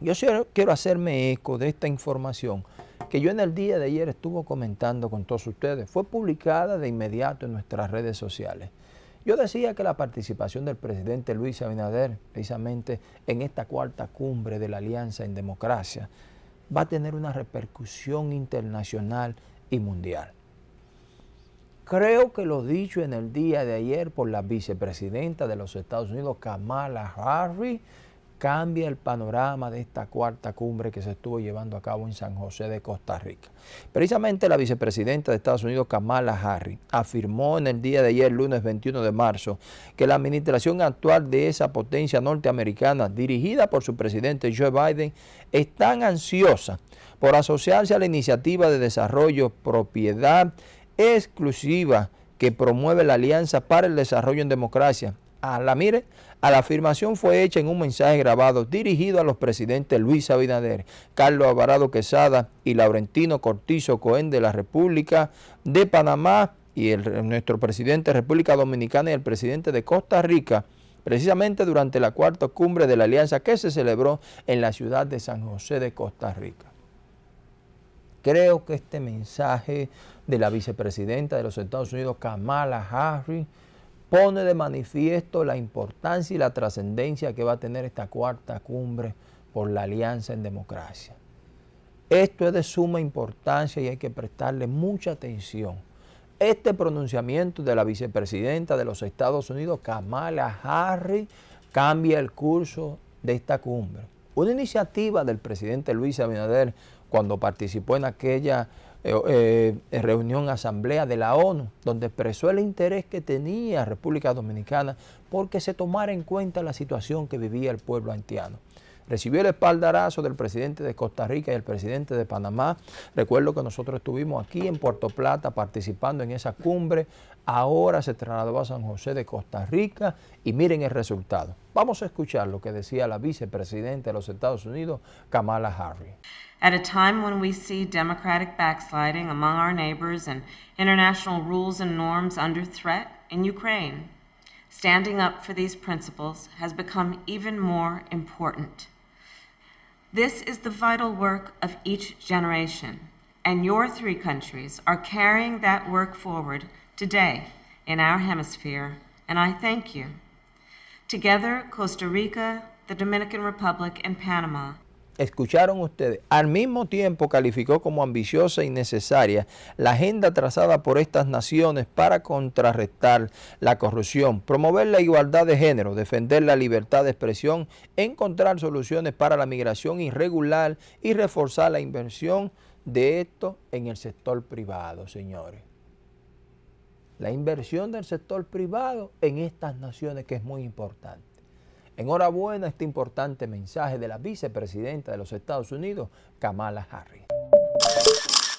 Yo quiero hacerme eco de esta información que yo en el día de ayer estuve comentando con todos ustedes. Fue publicada de inmediato en nuestras redes sociales. Yo decía que la participación del presidente Luis Abinader, precisamente en esta cuarta cumbre de la Alianza en Democracia, va a tener una repercusión internacional y mundial. Creo que lo dicho en el día de ayer por la vicepresidenta de los Estados Unidos, Kamala Harris, cambia el panorama de esta cuarta cumbre que se estuvo llevando a cabo en San José de Costa Rica. Precisamente la vicepresidenta de Estados Unidos, Kamala Harris, afirmó en el día de ayer, lunes 21 de marzo, que la administración actual de esa potencia norteamericana, dirigida por su presidente Joe Biden, es tan ansiosa por asociarse a la iniciativa de desarrollo propiedad exclusiva que promueve la Alianza para el Desarrollo en Democracia a la, mire, a la afirmación fue hecha en un mensaje grabado dirigido a los presidentes Luis Abinader, Carlos Alvarado Quesada y Laurentino Cortizo Cohen de la República de Panamá y el, nuestro presidente de República Dominicana y el presidente de Costa Rica, precisamente durante la cuarta cumbre de la Alianza que se celebró en la ciudad de San José de Costa Rica. Creo que este mensaje de la vicepresidenta de los Estados Unidos, Kamala Harris, pone de manifiesto la importancia y la trascendencia que va a tener esta cuarta cumbre por la alianza en democracia. Esto es de suma importancia y hay que prestarle mucha atención. Este pronunciamiento de la vicepresidenta de los Estados Unidos, Kamala Harris, cambia el curso de esta cumbre. Una iniciativa del presidente Luis Abinader cuando participó en aquella eh, reunión, asamblea de la ONU, donde expresó el interés que tenía República Dominicana porque se tomara en cuenta la situación que vivía el pueblo haitiano. Recibió el espaldarazo del presidente de Costa Rica y el presidente de Panamá. Recuerdo que nosotros estuvimos aquí en Puerto Plata participando en esa cumbre. Ahora se trasladó a San José de Costa Rica y miren el resultado. Vamos a escuchar lo que decía la vicepresidenta de los Estados Unidos, Kamala Harris. At a time when we see democratic backsliding among our neighbors and international rules and norms under threat in Ukraine, standing up for these principles has become even more important. This is the vital work of each generation, and your three countries are carrying that work forward today in our hemisphere, and I thank you. Together, Costa Rica, the Dominican Republic, and Panama escucharon ustedes, al mismo tiempo calificó como ambiciosa y necesaria la agenda trazada por estas naciones para contrarrestar la corrupción, promover la igualdad de género, defender la libertad de expresión, encontrar soluciones para la migración irregular y reforzar la inversión de esto en el sector privado, señores. La inversión del sector privado en estas naciones que es muy importante. Enhorabuena este importante mensaje de la vicepresidenta de los Estados Unidos, Kamala Harris.